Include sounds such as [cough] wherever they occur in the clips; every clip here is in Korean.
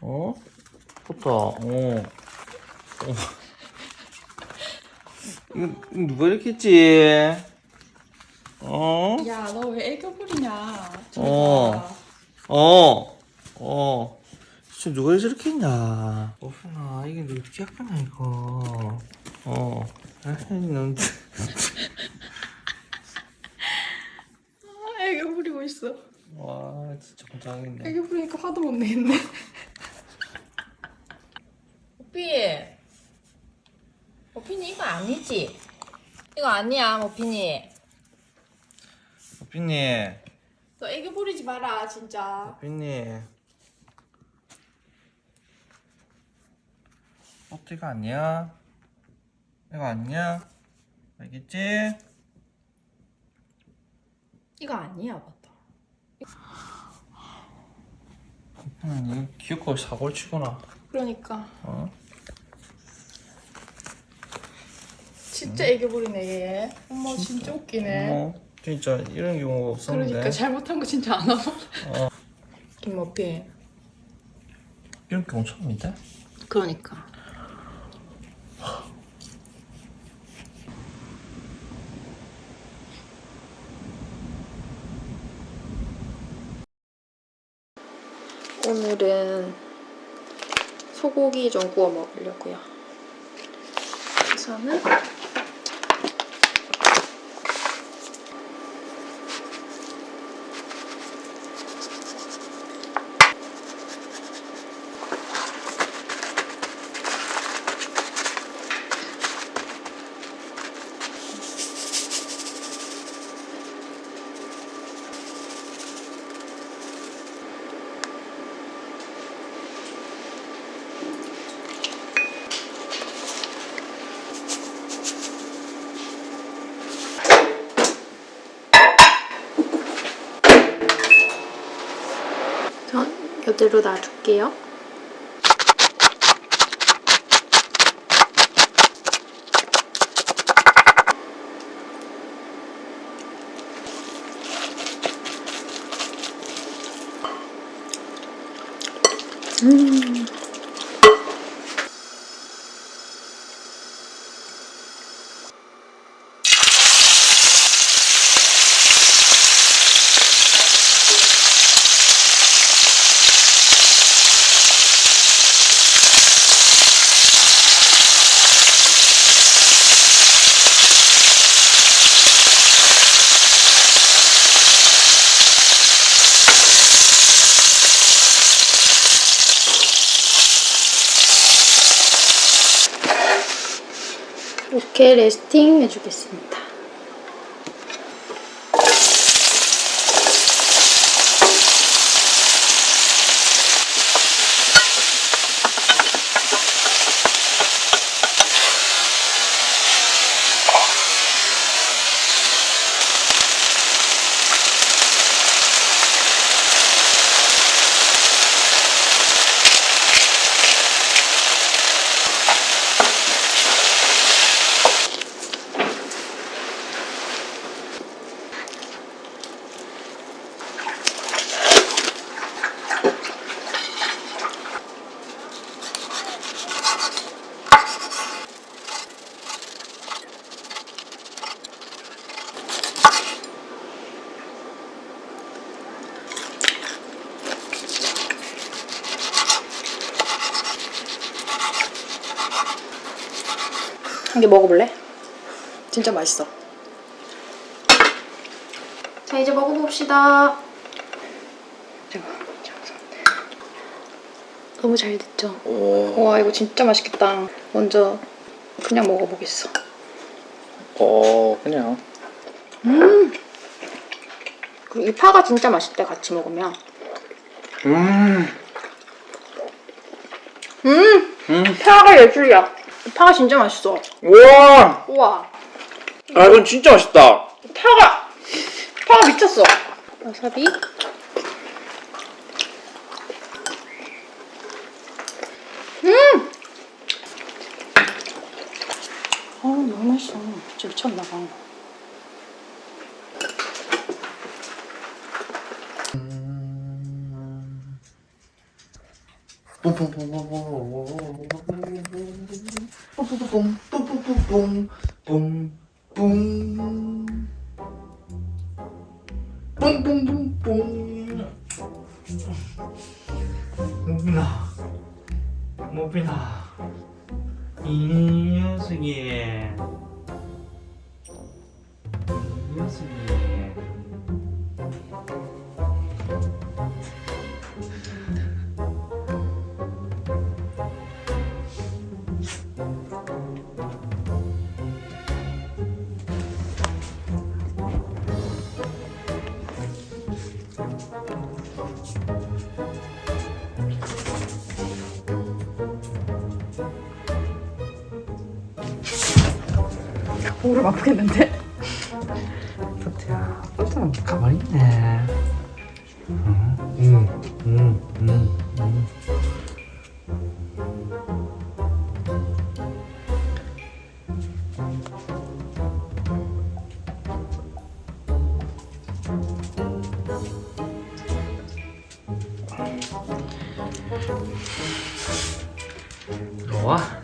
어? 좋다. 어. 어. 이거, 이거 누가 이렇게 했지? 어? 야, 너 왜 애교 부리냐? 어. 어. 어. 진짜 누가 저렇게 했냐? 오순아, 이게 누가 이렇게 했구나, 이거. 어. 에이, 넌. 아, 애교 부리고 있어. 와, 진짜 건장하겠네. 애교 부리니까 화도 못 내겠네. 모피 모피니 이거 아니지? 이거 아니야 모피니 삐님, 너 애교 부리지 마라, 진짜. 어, 이거 아니야? 이거 아니야? 알겠지? 이거 아니야, 맞다. 음, 귀엽고 사고를 치구나. 그러니까. 어? 진짜 애교 부리네, 얘. 어머, 진짜 웃기네. 어, 진짜 이런 경우가 없었는데. 그러니까 잘못한 거 진짜 안 하고. 어. 김모피. 이런 경우 처음인데? 그러니까. 오늘은 소고기 좀 구워 먹으려고요. 우선은 전 이대로 놔둘게요. 음. 이렇게 레스팅 해주겠습니다. 한 개 먹어볼래? 진짜 맛있어. 자 이제 먹어봅시다. 너무 잘 됐죠? 오. 와 이거 진짜 맛있겠다. 먼저 그냥 먹어보겠어. 어, 그냥. 음. 그리고 이 파가 진짜 맛있대 같이 먹으면. 음. 음. 음. 파가 예술이야. 이 파가 진짜 맛있어. 우와! 우와. 아, 이건 진짜 맛있다. 파가 파가 미쳤어. 와사비. 음. 어 너무 맛있어. 진짜 미쳤나 봐. pum, pum, pum, pum, pum, pum, pum. 무릎 아프겠는데? 토트야 토트는 가만히 있네 응, 응, 응. 로아 로아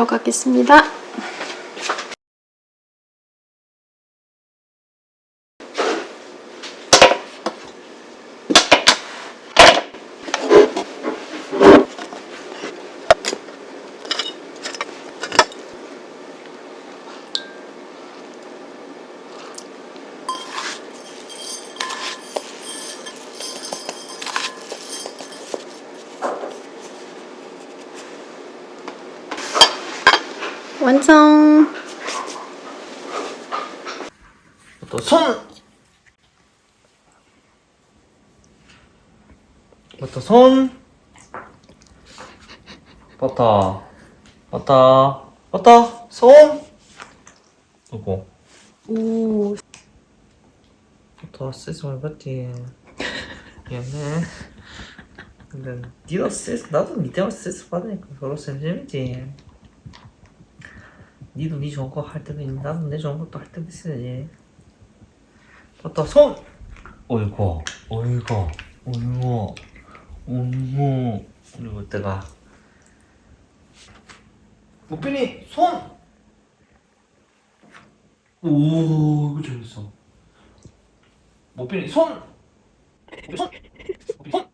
구우러 가겠습니다. 완성! 또 손! 버터 손? 버터 버터 버터 손? 이거 오. 버터 많이 받지 미안해. 근데 니가 스트레스 나도 니 때문에 스트레스 받으니까 서로 쌤쌤이지 니도 니 좋은 거 할 때도 있는데 나도 내 좋은 것도 할 때도 있어야지 버터 손 어이구 어이구 어이구 어이구 그리고 때가 무빈이 손! 오 이거 잘했어 무빈이 손! 손! 손!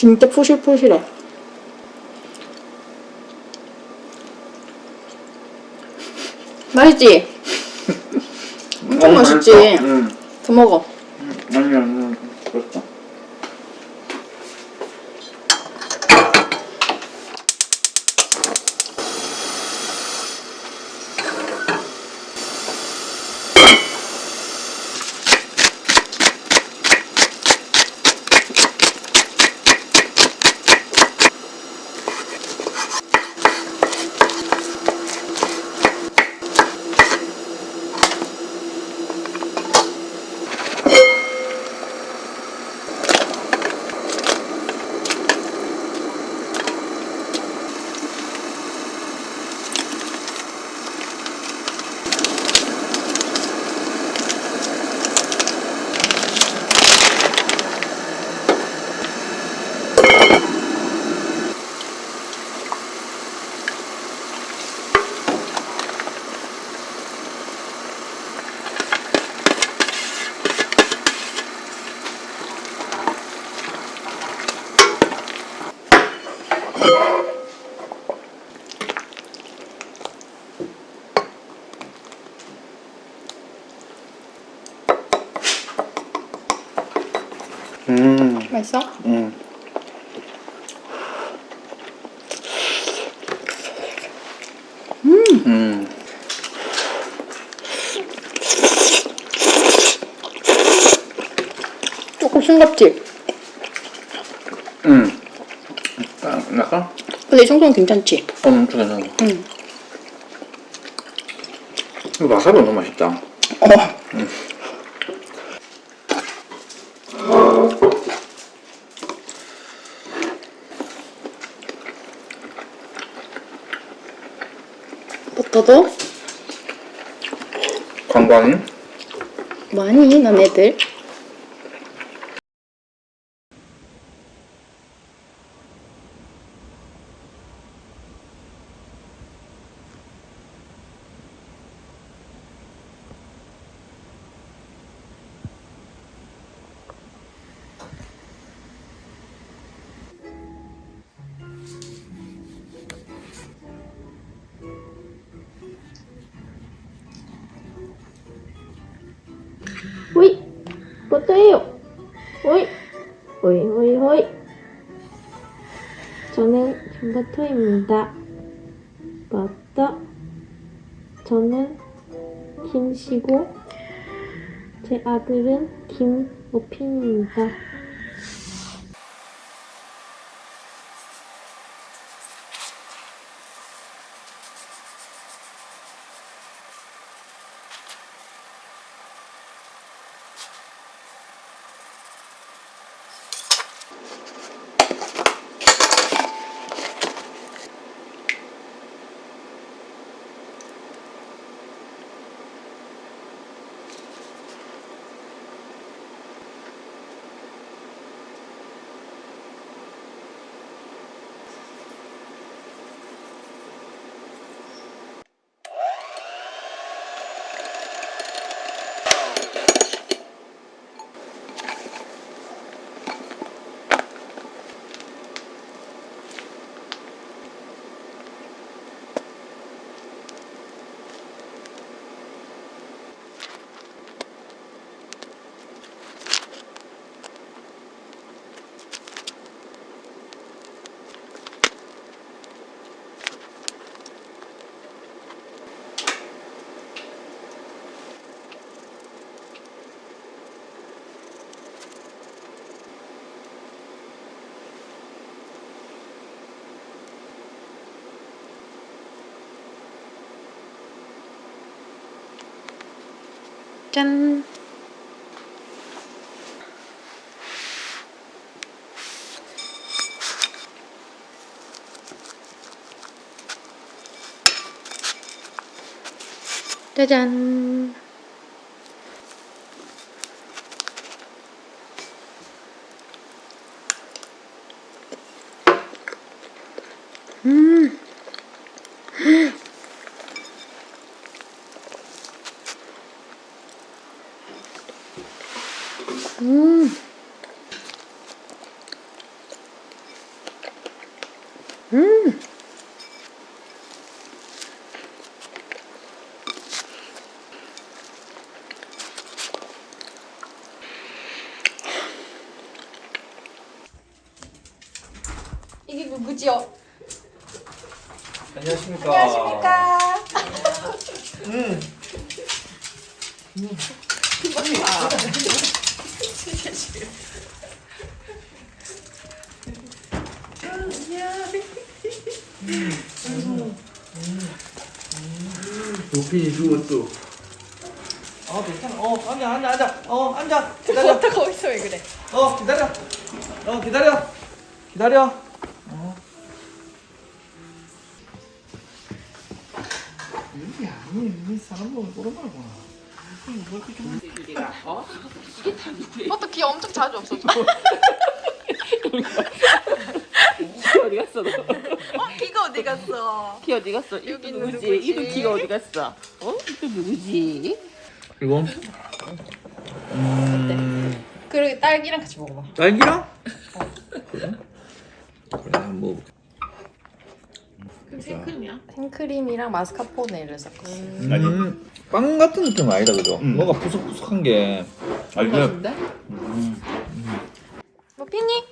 진짜 푸실푸실해. 맛있지? [laughs] 엄청 맛있지? 응. 더 먹어. 맛있어? 응. 음. 조금 싱겁지? 음. 아, 약간? 근데 이 정도는 괜찮지? 어, 엄청 괜찮아. 응. 이거 와사비 너무 맛있다. 어. 버 터도 관광이? 많이 너네들 버터예요. 호이 호이 호이 호이. 저는 김버터입니다. 버터. 저는 김씨고 제 아들은 김오핀입니다 짠 짜잔 이게 누구지요? 안녕하십니까. 안녕하십니까. 음. 도핀이 죽었어. 어, 괜찮아. 어, 앉아, 앉아, 앉아. 어, 앉아. 기다려. 거기서 왜 그래? 어, 기다려. 어, 기다려. 기다려. 이 사람 보면 꼬르마구나. 버터 귀 엄청 자주 없어져. 어디 갔어 너? 어, 귀가 어디 갔어? 키 어디 갔어? 있는 누구지? 누구지? 이도 키가 어디 갔어? 어? 이도 누구지? 이거? 음, 그리고 딸기랑 같이 먹어봐. 딸기랑? 그래? 그래, 한번 먹어볼게. 생크림이야? 생크림이랑 마스카포네를 섞었어. 음, 빵 같은 느낌 아니다, 그죠? 뭔가 푸석푸석한 게. 알죠? 맛있는데? 모피니?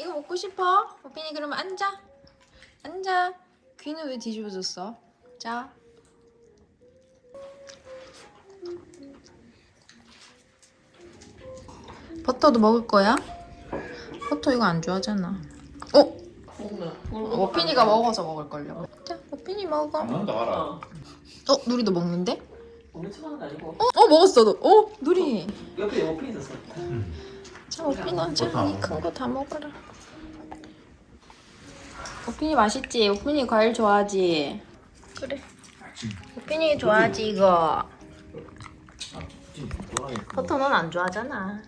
이거 먹고 싶어? 오핀이 그러면 앉아. 앉아. 귀는 왜 뒤집어졌어? 자. 버터도 먹을 거야? 버터 이거 안 좋아하잖아. 어? 오핀이가 먹어서 먹을걸요. 자, 오핀이 먹어. 난다 알아. 어. 어, 누리도 먹는데? 엄청 하는 거 아니고. 어, 어 먹었어. 너. 어, 누리. 옆에 옆에 있었어. 자, 오핀아, 자, 이 큰 거 다 먹어라. 오핀이 맛있지? 오핀이 과일 좋아하지? 그래. 오핀이 좋아하지, 이거. 버터 넌 안 좋아하잖아.